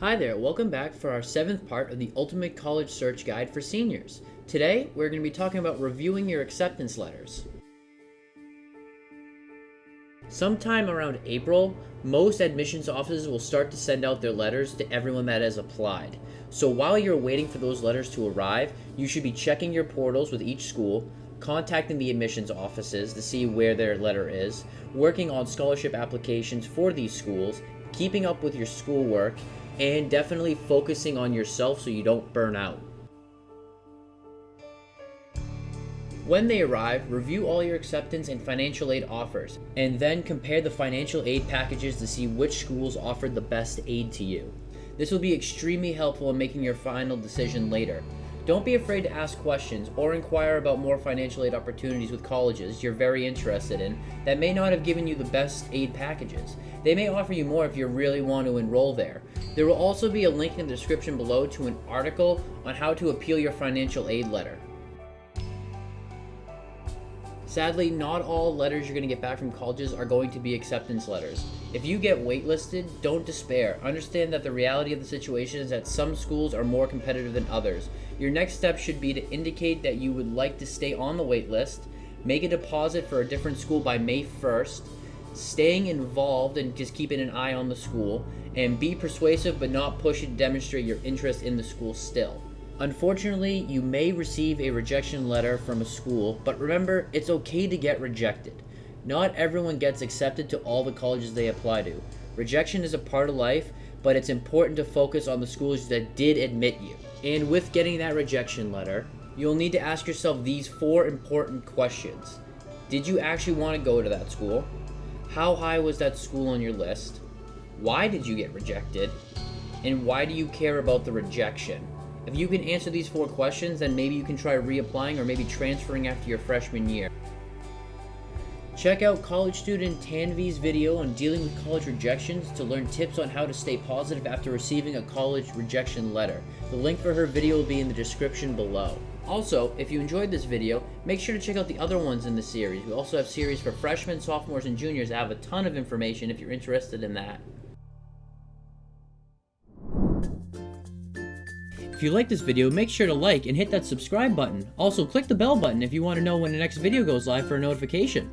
Hi there, welcome back for our seventh part of the Ultimate College Search Guide for Seniors. Today, we're going to be talking about reviewing your acceptance letters. Sometime around April, most admissions offices will start to send out their letters to everyone that has applied. So while you're waiting for those letters to arrive, you should be checking your portals with each school, contacting the admissions offices to see where their letter is, working on scholarship applications for these schools, keeping up with your schoolwork, and definitely focusing on yourself so you don't burn out. When they arrive, review all your acceptance and financial aid offers, and then compare the financial aid packages to see which schools offered the best aid to you. This will be extremely helpful in making your final decision later. Don't be afraid to ask questions or inquire about more financial aid opportunities with colleges you're very interested in that may not have given you the best aid packages. They may offer you more if you really want to enroll there. There will also be a link in the description below to an article on how to appeal your financial aid letter. Sadly, not all letters you're going to get back from colleges are going to be acceptance letters. If you get waitlisted, don't despair. Understand that the reality of the situation is that some schools are more competitive than others. Your next step should be to indicate that you would like to stay on the waitlist, make a deposit for a different school by May 1st, staying involved and just keeping an eye on the school, and be persuasive but not pushy to demonstrate your interest in the school still. Unfortunately, you may receive a rejection letter from a school, but remember, it's okay to get rejected. Not everyone gets accepted to all the colleges they apply to. Rejection is a part of life, but it's important to focus on the schools that did admit you. And with getting that rejection letter, you'll need to ask yourself these four important questions. Did you actually want to go to that school? How high was that school on your list? Why did you get rejected? And why do you care about the rejection? If you can answer these four questions, then maybe you can try reapplying or maybe transferring after your freshman year. Check out college student Tanvi's video on dealing with college rejections to learn tips on how to stay positive after receiving a college rejection letter. The link for her video will be in the description below. Also, if you enjoyed this video, make sure to check out the other ones in the series. We also have series for freshmen, sophomores, and juniors that have a ton of information if you're interested in that. If you like this video, make sure to like and hit that subscribe button. Also, click the bell button if you want to know when the next video goes live for a notification.